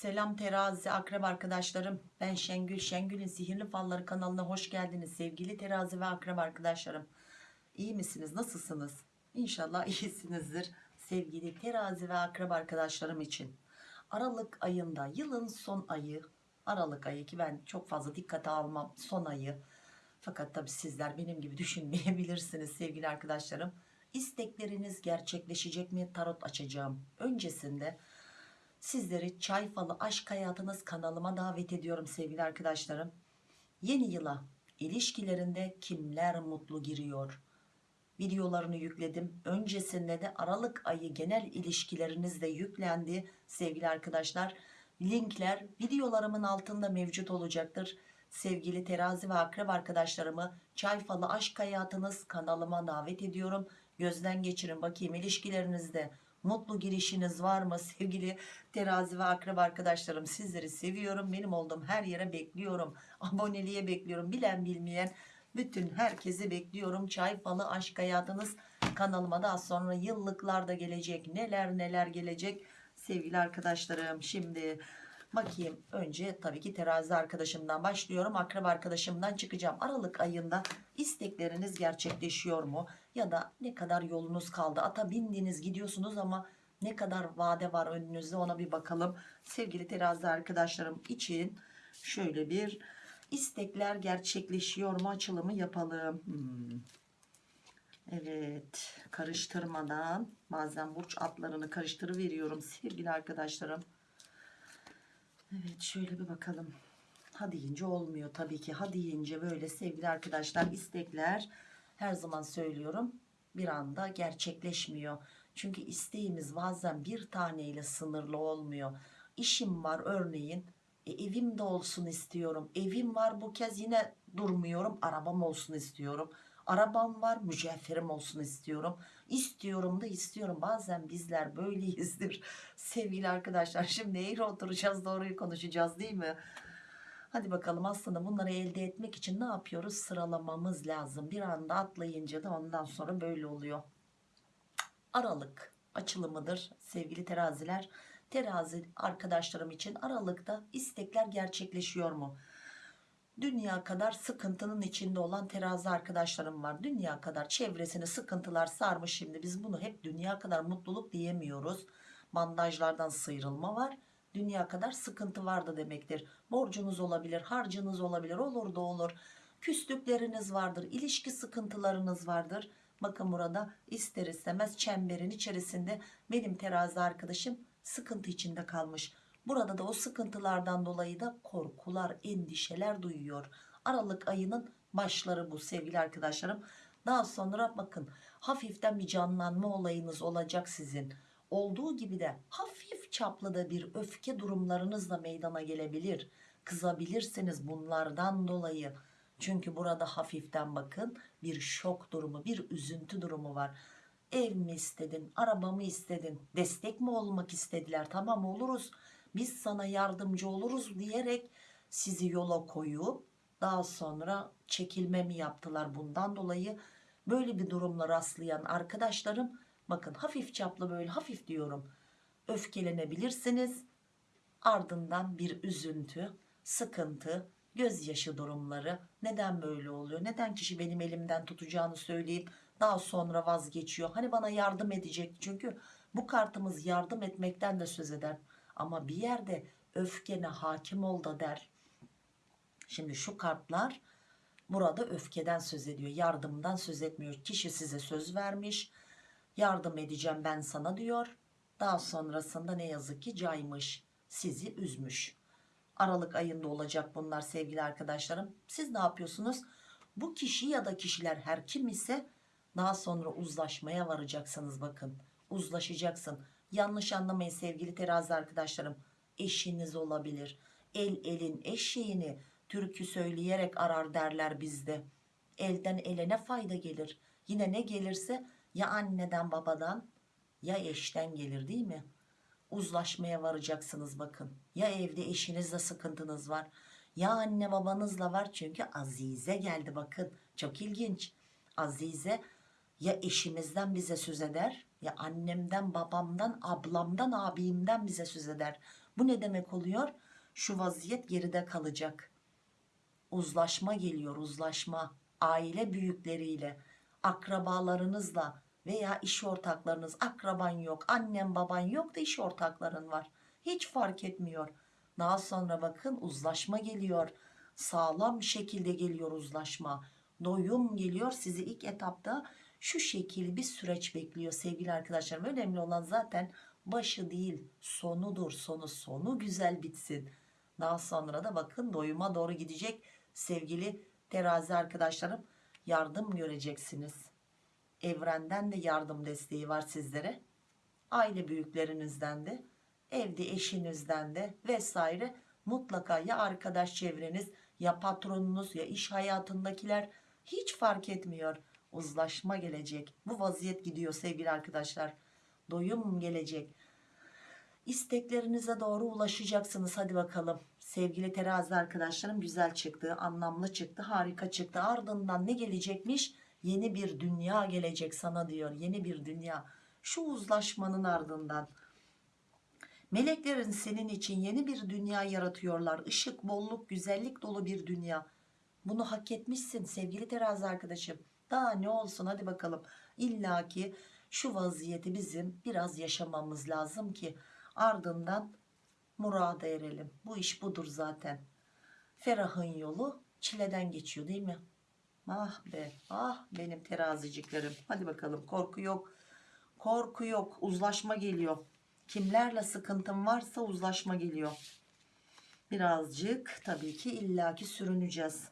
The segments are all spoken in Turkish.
Selam terazi akrep arkadaşlarım. Ben Şengül. Şengül'ün Sihirli Falları kanalına hoş geldiniz. Sevgili terazi ve akrep arkadaşlarım. İyi misiniz? Nasılsınız? İnşallah iyisinizdir. Sevgili terazi ve akrep arkadaşlarım için. Aralık ayında yılın son ayı. Aralık ayı ki ben çok fazla dikkate almam son ayı. Fakat tabi sizler benim gibi düşünmeyebilirsiniz sevgili arkadaşlarım. İstekleriniz gerçekleşecek mi? Tarot açacağım. Öncesinde Sizleri Çay Falı Aşk Hayatınız kanalıma davet ediyorum sevgili arkadaşlarım. Yeni yıla ilişkilerinde kimler mutlu giriyor? Videolarını yükledim. Öncesinde de Aralık ayı genel ilişkilerinizde yüklendi sevgili arkadaşlar. Linkler videolarımın altında mevcut olacaktır. Sevgili terazi ve akrep arkadaşlarımı Çay Falı Aşk Hayatınız kanalıma davet ediyorum. Gözden geçirin bakayım ilişkilerinizde mutlu girişiniz var mı sevgili terazi ve akrep arkadaşlarım? Sizleri seviyorum. Benim olduğum her yere bekliyorum. Aboneliğe bekliyorum. Bilen bilmeyen bütün herkesi bekliyorum. Çay falı aşk hayatınız kanalıma daha sonra yıllıklarda gelecek. Neler neler gelecek sevgili arkadaşlarım? Şimdi bakayım. Önce tabii ki terazi arkadaşımdan başlıyorum. Akrep arkadaşımdan çıkacağım. Aralık ayında istekleriniz gerçekleşiyor mu? Ya da ne kadar yolunuz kaldı? Ata bindiniz gidiyorsunuz ama ne kadar vade var önünüzde? Ona bir bakalım. Sevgili terazi arkadaşlarım için şöyle bir istekler gerçekleşiyor mu? Açılımı yapalım. Hmm. evet. Karıştırmadan bazen burç atlarını karıştırıveriyorum sevgili arkadaşlarım evet şöyle bir bakalım. Ha deyince olmuyor tabii ki. Ha deyince böyle sevgili arkadaşlar istekler her zaman söylüyorum bir anda gerçekleşmiyor. Çünkü isteğimiz bazen bir taneyle sınırlı olmuyor. İşim var örneğin e, evim de olsun istiyorum. Evim var bu kez yine durmuyorum arabam olsun istiyorum arabam var mücevherim olsun istiyorum istiyorum da istiyorum bazen bizler böyleyizdir sevgili arkadaşlar şimdi eğri oturacağız doğruyu konuşacağız değil mi Hadi bakalım aslında bunları elde etmek için ne yapıyoruz? Sıralamamız lazım. Bir anda atlayınca da ondan sonra böyle oluyor. Aralık açılımıdır sevgili teraziler. Terazi arkadaşlarım için Aralık'ta istekler gerçekleşiyor mu? Dünya kadar sıkıntının içinde olan terazi arkadaşlarım var. Dünya kadar çevresini sıkıntılar sarmış şimdi. Biz bunu hep dünya kadar mutluluk diyemiyoruz. Bandajlardan sıyrılma var dünya kadar sıkıntı vardı demektir. Borcunuz olabilir, harcınız olabilir, olur da olur. Küslükleriniz vardır, ilişki sıkıntılarınız vardır. Bakın burada ister istemez çemberin içerisinde benim terazi arkadaşım sıkıntı içinde kalmış. Burada da o sıkıntılardan dolayı da korkular, endişeler duyuyor. Aralık ayının başları bu sevgili arkadaşlarım. Daha sonra bakın hafiften bir canlanma olayınız olacak sizin. Olduğu gibi de hafif çaplı da bir öfke durumlarınız da meydana gelebilir. Kızabilirsiniz bunlardan dolayı. Çünkü burada hafiften bakın bir şok durumu, bir üzüntü durumu var. Ev mi istedin, araba mı istedin, destek mi olmak istediler? Tamam oluruz, biz sana yardımcı oluruz diyerek sizi yola koyup daha sonra çekilme mi yaptılar bundan dolayı? Böyle bir durumla rastlayan arkadaşlarım bakın hafif çaplı böyle hafif diyorum öfkelenebilirsiniz. Ardından bir üzüntü sıkıntı gözyaşı durumları. Neden böyle oluyor? Neden kişi benim elimden tutacağını söyleyip daha sonra vazgeçiyor? Hani bana yardım edecek? Çünkü bu kartımız yardım etmekten de söz eder ama bir yerde öfkene hakim ol da der. Şimdi şu kartlar burada öfkeden söz ediyor yardımdan söz etmiyor. Kişi size söz vermiş yardım edeceğim ben sana diyor. Daha sonrasında ne yazık ki caymış sizi üzmüş. Aralık ayında olacak bunlar sevgili arkadaşlarım. Siz ne yapıyorsunuz? Bu kişi ya da kişiler her kim ise daha sonra uzlaşmaya varacaksınız bakın. Uzlaşacaksın yanlış anlamayın sevgili terazi arkadaşlarım. Eşiniz olabilir. El elin eşeğini türkü söyleyerek arar derler bizde. Elden ele ne fayda gelir? Yine ne gelirse ya anneden babadan ya eşten gelir değil mi? Uzlaşmaya varacaksınız bakın. Ya evde eşinizle sıkıntınız var? Ya anne babanızla var? Çünkü Azize geldi bakın. Çok ilginç. Azize ya eşimizden bize söz eder ya annemden babamdan ablamdan abimden bize söz eder. Bu ne demek oluyor? Şu vaziyet geride kalacak. Uzlaşma geliyor uzlaşma. Aile büyükleriyle akrabalarınızla veya iş ortaklarınız. Akraban yok annem baban yok da iş ortakların var. Hiç fark etmiyor. Daha sonra bakın uzlaşma geliyor. Sağlam şekilde geliyor uzlaşma. Doyum geliyor. Sizi ilk etapta şu şekil bir süreç bekliyor sevgili arkadaşlarım. Önemli olan zaten başı değil sonudur. Sonu sonu güzel bitsin. Daha sonra da bakın doyuma doğru gidecek sevgili terazi arkadaşlarım. Yardım göreceksiniz. Evrenden de yardım desteği var sizlere. Aile büyüklerinizden de evde eşinizden de vesaire. Mutlaka ya arkadaş çevreniz ya patronunuz ya iş hayatındakiler hiç fark etmiyor uzlaşma gelecek. Bu vaziyet gidiyor sevgili arkadaşlar. Doyum gelecek. İsteklerinize doğru ulaşacaksınız. Hadi bakalım. Sevgili terazi arkadaşlarım güzel çıktı anlamlı çıktı harika çıktı. Ardından ne gelecekmiş? Yeni bir dünya gelecek sana diyor. Yeni bir dünya. Şu uzlaşmanın ardından. Meleklerin senin için yeni bir dünya yaratıyorlar. Işık bolluk güzellik dolu bir dünya. Bunu hak etmişsin sevgili terazi arkadaşım daha ne olsun? Hadi bakalım. İlla ki şu vaziyeti bizim biraz yaşamamız lazım ki ardından murada erelim. Bu iş budur zaten. Ferahın yolu çileden geçiyor değil mi? Ah be ah benim teraziciklerim. Hadi bakalım korku yok. Korku yok uzlaşma geliyor. Kimlerle sıkıntım varsa uzlaşma geliyor. Birazcık tabii ki illaki sürüneceğiz.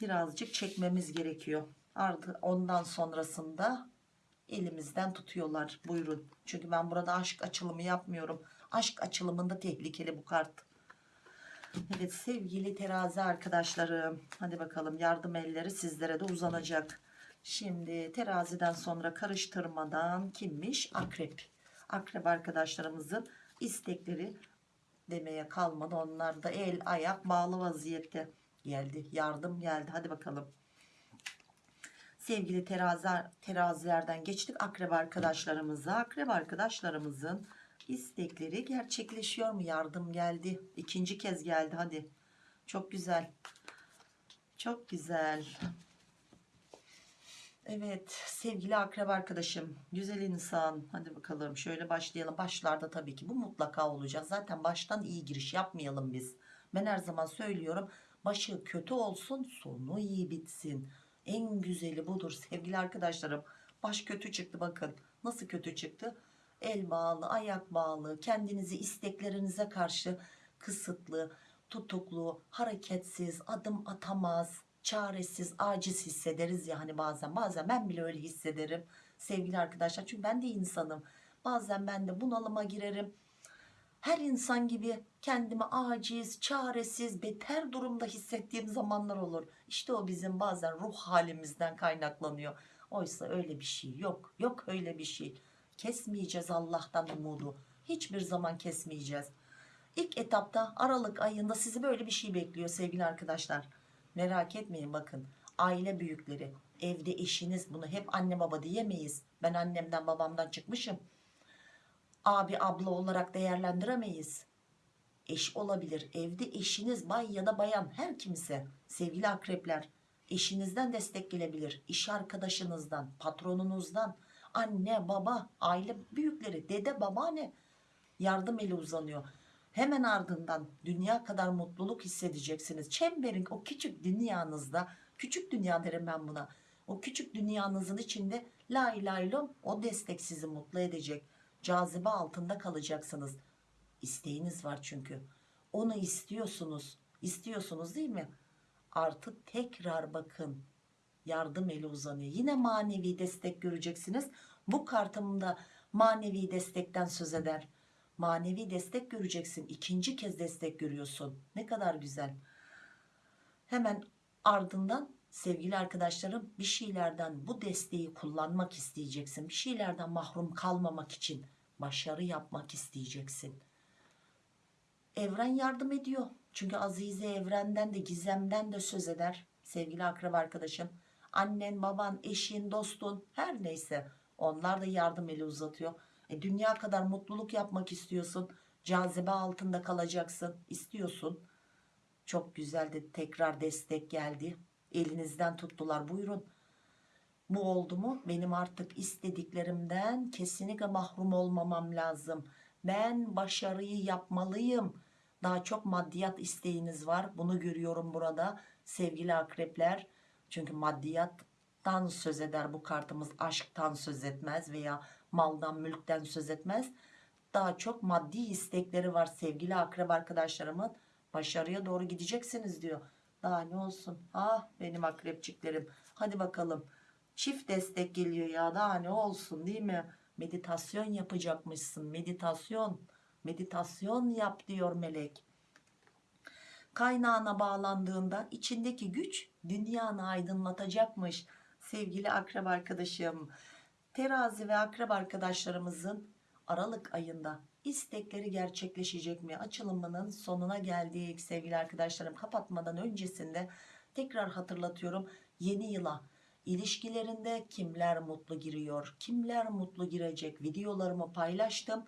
Birazcık çekmemiz gerekiyor Artık ondan sonrasında elimizden tutuyorlar. Buyurun. Çünkü ben burada aşk açılımı yapmıyorum. Aşk açılımında tehlikeli bu kart. Evet sevgili terazi arkadaşlarım. Hadi bakalım yardım elleri sizlere de uzanacak. Şimdi teraziden sonra karıştırmadan kimmiş? Akrep. Akrep arkadaşlarımızın istekleri demeye kalmadı. Onlar da el ayak bağlı vaziyette. Geldi yardım geldi. Hadi bakalım sevgili terazi, terazilerden geçtik. Akrep arkadaşlarımıza. Akrep arkadaşlarımızın istekleri gerçekleşiyor mu? Yardım geldi. İkinci kez geldi. Hadi. Çok güzel. Çok güzel. Evet sevgili akrep arkadaşım güzel insan. Hadi bakalım şöyle başlayalım. Başlarda tabii ki bu mutlaka olacak. Zaten baştan iyi giriş yapmayalım biz. Ben her zaman söylüyorum başı kötü olsun sonu iyi bitsin en güzeli budur sevgili arkadaşlarım. Baş kötü çıktı bakın. Nasıl kötü çıktı? El bağlı ayak bağlı kendinizi isteklerinize karşı kısıtlı tutuklu hareketsiz adım atamaz çaresiz aciz hissederiz ya hani bazen. Bazen ben bile öyle hissederim sevgili arkadaşlar. Çünkü ben de insanım. Bazen ben de bunalıma girerim her insan gibi kendimi aciz, çaresiz, beter durumda hissettiğim zamanlar olur. İşte o bizim bazen ruh halimizden kaynaklanıyor. Oysa öyle bir şey yok. Yok öyle bir şey. Kesmeyeceğiz Allah'tan umudu. Hiçbir zaman kesmeyeceğiz. İlk etapta Aralık ayında sizi böyle bir şey bekliyor sevgili arkadaşlar. Merak etmeyin bakın. Aile büyükleri, evde eşiniz bunu hep anne baba diyemeyiz. Ben annemden babamdan çıkmışım abi abla olarak değerlendiremeyiz. Eş olabilir. Evde eşiniz bay ya da bayan her kimse sevgili akrepler eşinizden destek gelebilir. İş arkadaşınızdan, patronunuzdan, anne, baba, aile büyükleri, dede, babaanne yardım eli uzanıyor. Hemen ardından dünya kadar mutluluk hissedeceksiniz. Çemberin o küçük dünyanızda, küçük dünya derim ben buna. O küçük dünyanızın içinde la ilahe o destek sizi mutlu edecek cazibe altında kalacaksınız. İsteğiniz var çünkü. Onu istiyorsunuz. İstiyorsunuz değil mi? Artık tekrar bakın. Yardım eli uzanıyor. Yine manevi destek göreceksiniz. Bu kartımda manevi destekten söz eder. Manevi destek göreceksin. İkinci kez destek görüyorsun. Ne kadar güzel. Hemen ardından sevgili arkadaşlarım bir şeylerden bu desteği kullanmak isteyeceksin. Bir şeylerden mahrum kalmamak için başarı yapmak isteyeceksin. Evren yardım ediyor. Çünkü Azize evrenden de gizemden de söz eder. Sevgili akraba arkadaşım. Annen, baban, eşin, dostun her neyse Onlar da yardım eli uzatıyor. E, dünya kadar mutluluk yapmak istiyorsun. Cazibe altında kalacaksın. istiyorsun. Çok güzel de tekrar destek geldi. Elinizden tuttular. Buyurun. Bu oldu mu? Benim artık istediklerimden kesinlikle mahrum olmamam lazım. Ben başarıyı yapmalıyım. Daha çok maddiyat isteğiniz var. Bunu görüyorum burada sevgili akrepler. Çünkü maddiyattan söz eder bu kartımız. Aşktan söz etmez veya maldan mülkten söz etmez. Daha çok maddi istekleri var sevgili akrep arkadaşlarımın. Başarıya doğru gideceksiniz diyor. Daha ne olsun? Ah benim akrepçiklerim. Hadi bakalım. Çift destek geliyor ya daha ne olsun değil mi? Meditasyon yapacakmışsın. Meditasyon. Meditasyon yap diyor melek. Kaynağına bağlandığında içindeki güç dünyanı aydınlatacakmış. Sevgili akrep arkadaşım. Terazi ve akrep arkadaşlarımızın Aralık ayında istekleri gerçekleşecek mi? Açılımının sonuna geldik sevgili arkadaşlarım. Kapatmadan öncesinde tekrar hatırlatıyorum. Yeni yıla ilişkilerinde kimler mutlu giriyor? Kimler mutlu girecek? Videolarımı paylaştım.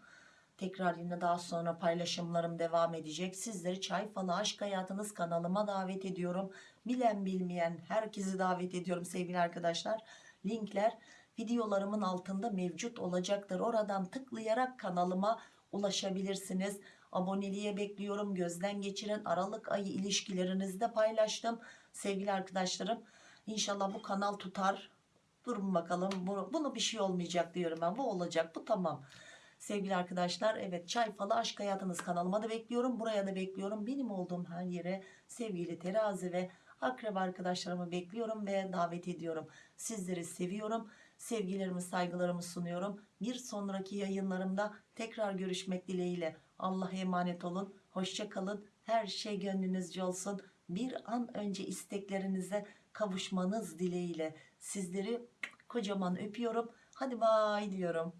Tekrar yine daha sonra paylaşımlarım devam edecek. Sizleri Çay Falı Aşk Hayatınız kanalıma davet ediyorum. Bilen bilmeyen herkesi davet ediyorum sevgili arkadaşlar. Linkler videolarımın altında mevcut olacaktır. Oradan tıklayarak kanalıma ulaşabilirsiniz. Aboneliğe bekliyorum. Gözden geçiren Aralık ayı ilişkilerinizde paylaştım. Sevgili arkadaşlarım İnşallah bu kanal tutar. Durun bakalım. Bu- Bunu bir şey olmayacak diyorum ben. Bu olacak. Bu tamam. Sevgili arkadaşlar evet Çay Falı Aşk Hayatınız kanalıma da bekliyorum. Buraya da bekliyorum. Benim olduğum her yere sevgili terazi ve akrep arkadaşlarımı bekliyorum ve davet ediyorum. Sizleri seviyorum. Sevgilerimi saygılarımı sunuyorum. Bir sonraki yayınlarımda tekrar görüşmek dileğiyle. Allah'a emanet olun. Hoşça kalın. Her şey gönlünüzce olsun. Bir an önce isteklerinize kavuşmanız dileğiyle sizleri kocaman öpüyorum. Hadi bay diyorum.